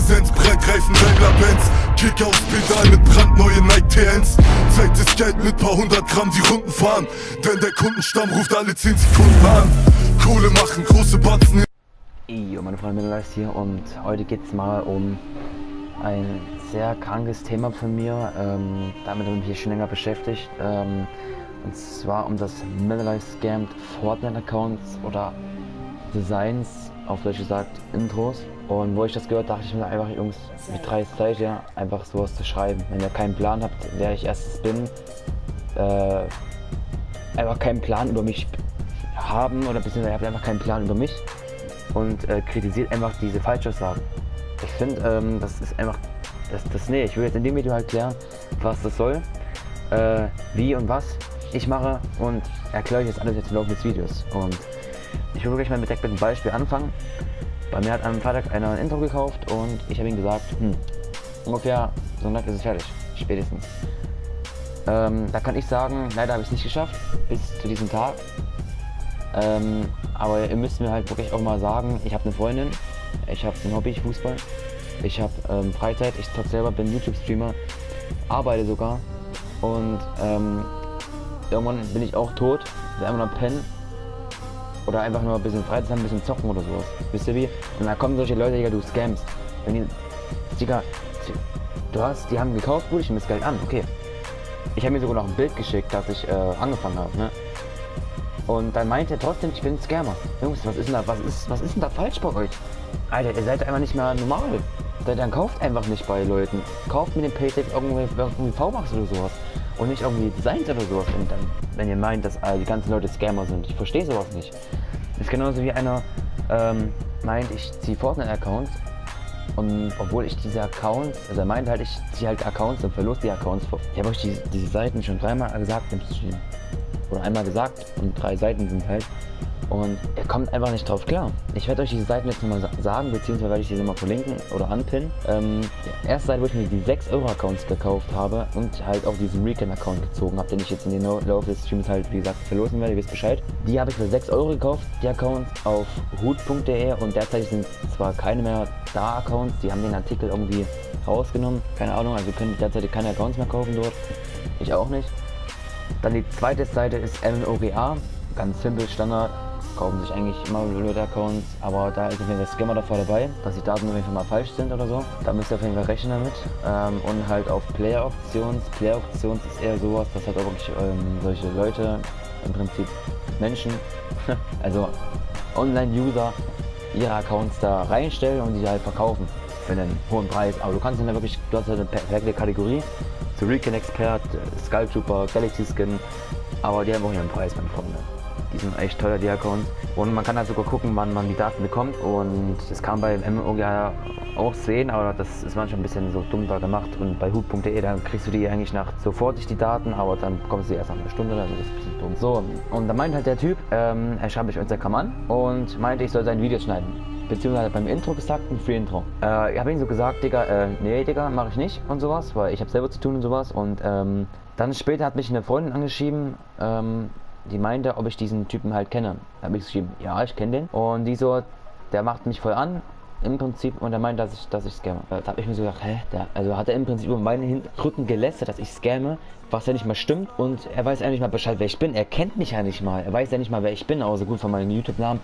Präsenz, Breitreifen, Daimler Benz Kick aus Pedal mit brandneuen Nike TNs Zeit ist Geld mit paar hundert Gramm die Runden fahren Denn der Kundenstamm ruft alle 10 Sekunden an Kohle machen, große Batzen Jo, meine Freunde, Mittlerweile hier und heute geht es mal um ein sehr krankes Thema von mir. Ähm, damit habe ich mich schon länger beschäftigt. Ähm, und zwar um das Middle Scammed Fortnite Accounts oder Designs, auf Deutsch gesagt Intros. Und wo ich das gehört, dachte ich mir einfach, Jungs, wie dreist seid ihr, einfach sowas zu schreiben. Wenn ihr keinen Plan habt, wer ich erstens bin, äh, einfach keinen Plan über mich haben oder beziehungsweise ihr habt einfach keinen Plan über mich und äh, kritisiert einfach diese Falschaussagen. Ich finde, ähm, das ist einfach, das, das, nee, ich will jetzt in dem Video erklären, was das soll, äh, wie und was ich mache und erkläre euch jetzt alles jetzt im Laufe des Videos. Und ich will wirklich mal mit einem Beispiel anfangen. Bei mir hat am Freitag einer ein Intro gekauft und ich habe ihm gesagt, hm, ungefähr Sonntag ist es fertig, spätestens. Ähm, da kann ich sagen, leider habe ich es nicht geschafft, bis zu diesem Tag. Ähm, aber ihr müsst mir halt wirklich auch mal sagen, ich habe eine Freundin, ich habe ein Hobby, Fußball, ich habe ähm, Freizeit, ich zock selber, bin YouTube-Streamer, arbeite sogar und ähm, irgendwann bin ich auch tot, will einfach nur pennen oder einfach nur ein bisschen Freizeit ein bisschen zocken oder sowas. Wisst ihr wie? Und dann kommen solche Leute, Digga, du scamst. Wenn die, Digga, du hast, die haben gekauft, gut, ich nehme das Geld an, okay. Ich habe mir sogar noch ein Bild geschickt, dass ich äh, angefangen habe, ne? Und dann meint er trotzdem, ich bin ein Scammer. Jungs, was ist denn da, was ist, was ist denn da falsch bei euch? Alter, ihr seid einfach nicht mehr normal. Dann kauft einfach nicht bei Leuten. Kauft mit dem Paytech irgendwie, irgendwie V-Max oder sowas. Und nicht irgendwie Designs oder sowas. Dann, wenn ihr meint, dass äh, die ganzen Leute Scammer sind. Ich verstehe sowas nicht. Das ist genauso wie einer ähm, meint, ich ziehe Fortnite-Accounts. Und obwohl ich diese Accounts, also er meint halt, ich ziehe halt Accounts und verlust die Accounts. Ich habe euch die, diese Seiten schon dreimal gesagt im Stream. Oder einmal gesagt und drei Seiten sind halt. Und er kommt einfach nicht drauf klar. Ich werde euch diese Seiten jetzt nochmal sagen, beziehungsweise werde ich diese mal verlinken oder anpinnen. Ähm, erste Seite, wo ich mir die 6 Euro Accounts gekauft habe und halt auch diesen Recon Account gezogen habe, den ich jetzt in den Laufe des Streams halt, wie gesagt, verlosen werde, ihr wisst Bescheid. Die habe ich für 6 Euro gekauft, die Accounts auf hut.de und derzeit sind zwar keine mehr da Accounts, die haben den Artikel irgendwie rausgenommen, keine Ahnung, also können derzeit keine Accounts mehr kaufen dort. Ich auch nicht. Dann die zweite Seite ist MNOGA, ganz simpel, Standard, kaufen sich eigentlich immer Leute-Accounts, aber da ist auf jeden Fall Scammer davor dabei, dass die Daten auf jeden Fall mal falsch sind oder so. Da müsst ihr auf jeden Fall rechnen damit. Ähm, und halt auf Player-Options. Player-Options ist eher sowas, dass halt auch wirklich ähm, solche Leute, im Prinzip Menschen, also Online-User, ihre Accounts da reinstellen und die halt verkaufen für einen hohen Preis. Aber du kannst dann wirklich, du hast halt eine perfekte Kategorie zu Recon Expert, Skull Trooper, Galaxy Skin, aber die haben auch ihren Preis, meine Freunde. Die sind echt teuer, die Accounts. Und man kann halt sogar gucken, wann man die Daten bekommt. Und das kann bei MMOGA auch sehen, aber das ist manchmal ein bisschen so dumm da gemacht. Und bei hut.de, dann kriegst du die eigentlich nach sofortig die Daten, aber dann bekommst du die erst nach einer Stunde, also das ist ein bisschen dumm. So, und da meint halt der Typ, ähm, er schreibt mich Instagram an und meinte, ich soll sein Video schneiden beziehungsweise beim Intro gesagt, ein Free Intro. Äh, ich habe ihm so gesagt, Digga, äh, nee, Digga, mache ich nicht und sowas, weil ich habe selber zu tun und sowas. Und ähm, dann später hat mich eine Freundin angeschrieben, ähm, die meinte, ob ich diesen Typen halt kenne. Da habe ich geschrieben, ja, ich kenne den. Und die so, der macht mich voll an, im Prinzip, und er meint, dass ich, dass ich scamme. Da habe ich mir so gedacht, hä? Der, also hat er im Prinzip über meinen Rücken gelästert, dass ich scamme, was ja nicht mal stimmt. Und er weiß ja nicht mal Bescheid, wer ich bin. Er kennt mich ja nicht mal. Er weiß ja nicht mal, wer ich bin, außer gut von meinem YouTube-Namen.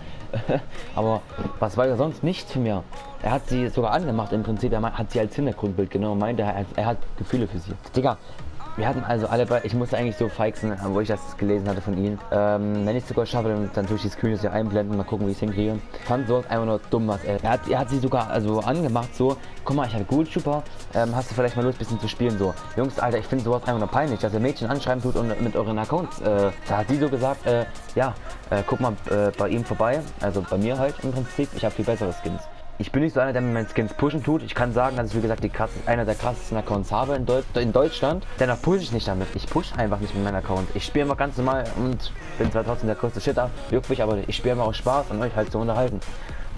Aber was weiß er sonst nicht für mir? Er hat sie sogar angemacht im Prinzip. Er hat sie als Hintergrundbild genommen und meinte, er, er hat Gefühle für sie. Digga, wir hatten also alle bei, ich musste eigentlich so feixen, wo ich das gelesen hatte von ihnen. Ähm, wenn ich es sogar schaffe, dann, dann tue ich die Screens hier einblenden, mal gucken, wie ich es hinkriege. Fand sowas einfach nur dumm, was er. Er hat, er hat sie sogar also angemacht, so, guck mal, ich habe gut super, ähm, hast du vielleicht mal Lust, ein bisschen zu spielen, so. Jungs, Alter, ich finde sowas einfach nur peinlich, dass ihr Mädchen anschreiben tut und mit euren Accounts, äh, da hat sie so gesagt, äh, ja, äh, guck mal äh, bei ihm vorbei, also bei mir halt im Prinzip, ich habe viel bessere Skins ich bin nicht so einer, der mir meine Skins pushen tut. Ich kann sagen, dass ich wie gesagt die krass, einer der krassesten Accounts habe in, Deut in Deutschland. Dennoch pushe ich nicht damit. Ich push einfach nicht mit meinem Account. Ich spiele immer ganz normal und bin zwar trotzdem der größte Shitter, juckt mich, aber ich spiele immer auch Spaß und euch halt zu unterhalten.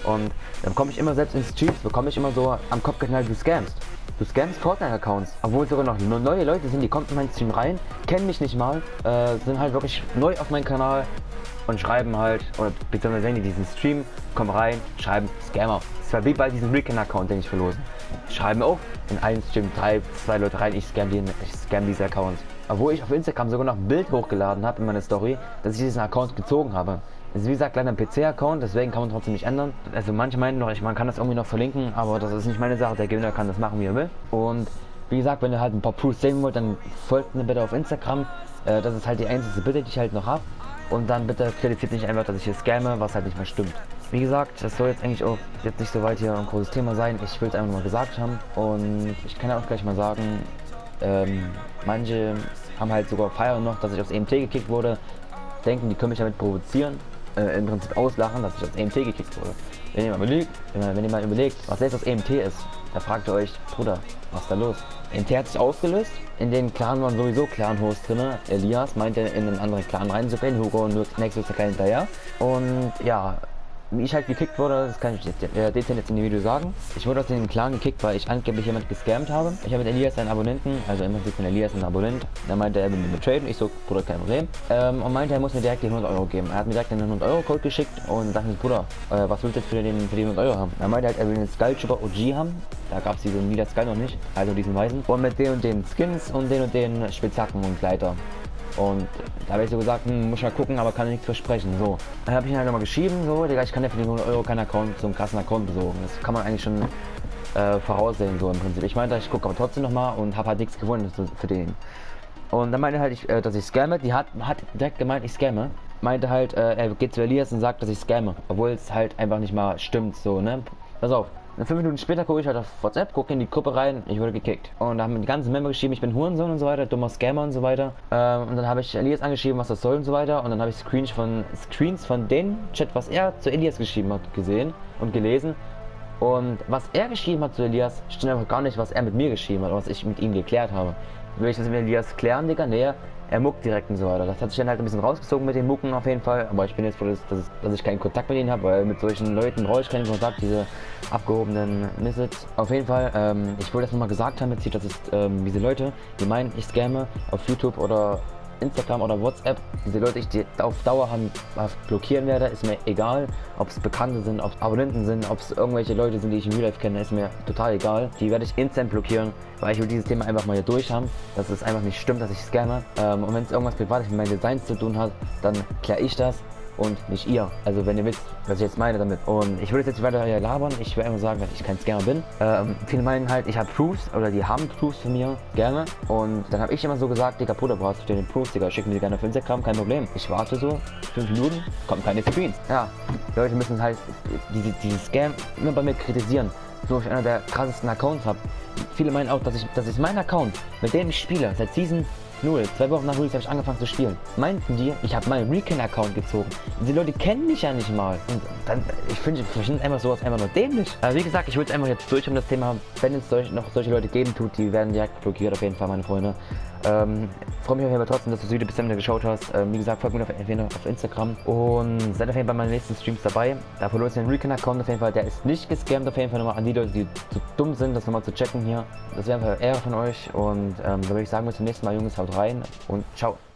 Und dann komme ich immer selbst ins Streams, bekomme ich immer so am Kopf geknallt, du scamst. Du scamst Fortnite-Accounts, obwohl sogar noch neue Leute sind, die kommen in meinen Stream rein, kennen mich nicht mal, äh, sind halt wirklich neu auf meinem Kanal und schreiben halt, oder beziehungsweise sehen die diesen Stream, kommen rein, schreiben Scammer. Das war wie bei diesem Recon-Account, den ich verlose. Schreiben auch in einen Stream drei, zwei Leute rein, ich scam, den, ich scam diesen Account. Obwohl ich auf Instagram sogar noch ein Bild hochgeladen habe in meine Story, dass ich diesen Account gezogen habe. Das ist wie gesagt leider ein PC-Account, deswegen kann man trotzdem nicht ändern. Also manche meinen noch, man kann das irgendwie noch verlinken, aber das ist nicht meine Sache. Der Gewinner kann das machen, wie er will. Und wie gesagt, wenn ihr halt ein paar Proofs sehen wollt, dann folgt mir bitte auf Instagram. Äh, das ist halt die einzige Bitte, die ich halt noch habe. Und dann bitte kritisiert nicht einfach, dass ich hier scamme, was halt nicht mehr stimmt. Wie gesagt, das soll jetzt eigentlich auch jetzt nicht so weit hier ein großes Thema sein. Ich will es einfach mal gesagt haben. Und ich kann ja auch gleich mal sagen, ähm, manche haben halt sogar feiern noch, dass ich aufs EMT gekickt wurde. Denken, die können mich damit provozieren. Äh, Im Prinzip auslachen, dass ich aufs EMT gekickt wurde. Wenn ihr mal überlegt, wenn ihr mal überlegt was jetzt das EMT ist, da fragt ihr euch, Bruder, was ist da los? EMT hat sich aufgelöst. In den Clan waren sowieso Clan-Hosts drin. Elias meinte in einen anderen Clan reinzugehen. Hugo und Nexus der Kleine hinterher. Und ja, wie ich halt gekickt wurde, das kann ich jetzt, äh, dezent jetzt in dem Video sagen. Ich wurde aus dem Clan gekickt, weil ich angeblich jemand gescammt habe. Ich habe mit Elias einen Abonnenten, also im Prinzip von Elias einen Abonnent. Da meinte er, will mir traden. Ich so, Bruder, kein Problem. Ähm, und meinte, er muss mir direkt die 100 Euro geben. Er hat mir direkt den 100 Euro Code geschickt und sagte, Bruder, äh, was willst du jetzt für den, für die 100 Euro haben? Er meinte halt, er will einen Skull Trooper OG haben. Da gab es diesen Nida Skull noch nicht, also diesen weißen. Und mit den und den Skins und den und den Spitzhacken und Gleiter. Und da habe ich so gesagt, hm, muss mal gucken, aber kann nichts versprechen. So. Dann habe ich ihn halt nochmal geschrieben, so, Digga, ich kann ja für die 100 Euro keinen Account, so einen krassen Account besorgen. Das kann man eigentlich schon äh, voraussehen, so im Prinzip. Ich meinte, ich gucke aber trotzdem nochmal und habe halt nichts gefunden für den. Und dann meinte halt, ich, äh, dass ich scamme. Die hat, hat direkt gemeint, ich scamme. Meinte halt, äh, er geht zu Elias und sagt, dass ich scamme. Obwohl es halt einfach nicht mal stimmt, so, ne? Pass auf. Und fünf Minuten später gucke ich halt auf WhatsApp, gucke in die Gruppe rein, ich wurde gekickt. Und da haben die ganzen Member geschrieben, ich bin Hurensohn und so weiter, dummer Scammer und so weiter. Ähm, und dann habe ich Elias angeschrieben, was das soll und so weiter. Und dann habe ich Screens von, Screens von dem Chat, was er zu Elias geschrieben hat, gesehen und gelesen. Und was er geschrieben hat zu Elias, stimmt einfach gar nicht, was er mit mir geschrieben hat, was ich mit ihm geklärt habe. Will ich das mit Elias klären, Digga? Nee, er muckt direkt und so weiter. Das hat sich dann halt ein bisschen rausgezogen mit den Mucken auf jeden Fall. Aber ich bin jetzt froh, dass, dass, dass ich keinen Kontakt mit ihnen habe, weil mit solchen Leuten brauche ich keinen Kontakt, diese abgehobenen Missets. Auf jeden Fall, ähm, ich wollte das nochmal gesagt haben, jetzt, dass es ähm, diese Leute, die meinen, ich scamme auf YouTube oder Instagram oder WhatsApp, diese Leute, ich die auf Dauer haben, blockieren werde, ist mir egal. Ob es Bekannte sind, ob es Abonnenten sind, ob es irgendwelche Leute sind, die ich im Real Life kenne, ist mir total egal. Die werde ich instant blockieren, weil ich will dieses Thema einfach mal hier durch haben, dass es einfach nicht stimmt, dass ich scamme. Ähm, und wenn es irgendwas Privates mit meinen Designs zu tun hat, dann kläre ich das und nicht ihr. Also wenn ihr wisst, was ich jetzt meine damit. Und ich würde jetzt weiter hier labern, ich will einfach sagen, dass ich kein Scammer bin. Ähm, viele meinen halt, ich habe Proofs oder die haben Proofs von mir, gerne. Und dann habe ich immer so gesagt, Digga, Bruder, brauchst du den Proofs, Digga, schick mir die gerne auf Instagram, kein Problem. Ich warte so, fünf Minuten, kommen keine Screens. Ja, Leute müssen halt diese, diese Scam immer bei mir kritisieren so ich einer der krassesten Accounts habe. Viele meinen auch, dass ich, das ist mein Account, mit dem ich spiele, seit Season Null. Zwei Wochen nach Release habe ich angefangen zu spielen. Meinten die, ich habe meinen Recon-Account gezogen. Die Leute kennen mich ja nicht mal. Und dann, ich finde ich find einfach sowas einfach nur dämlich. Aber wie gesagt, ich will es einfach jetzt durch um das Thema, wenn es solch, noch solche Leute geben tut, die werden direkt blockiert auf jeden Fall, meine Freunde. Ähm, freue mich auf jeden Fall trotzdem, dass du das Video bis Ende geschaut hast. Ähm, wie gesagt, folgt mir auf, auf Instagram und seid auf jeden Fall bei meinen nächsten Streams dabei. Da verloren den Recon-Account auf jeden Fall. Der ist nicht gescammt auf jeden Fall nochmal an die Leute, die zu dumm sind, das nochmal zu checken hier. Das wäre einfach Ehre von euch und ähm, da würde ich sagen, bis zum nächsten Mal, Jungs. Haut rein und ciao.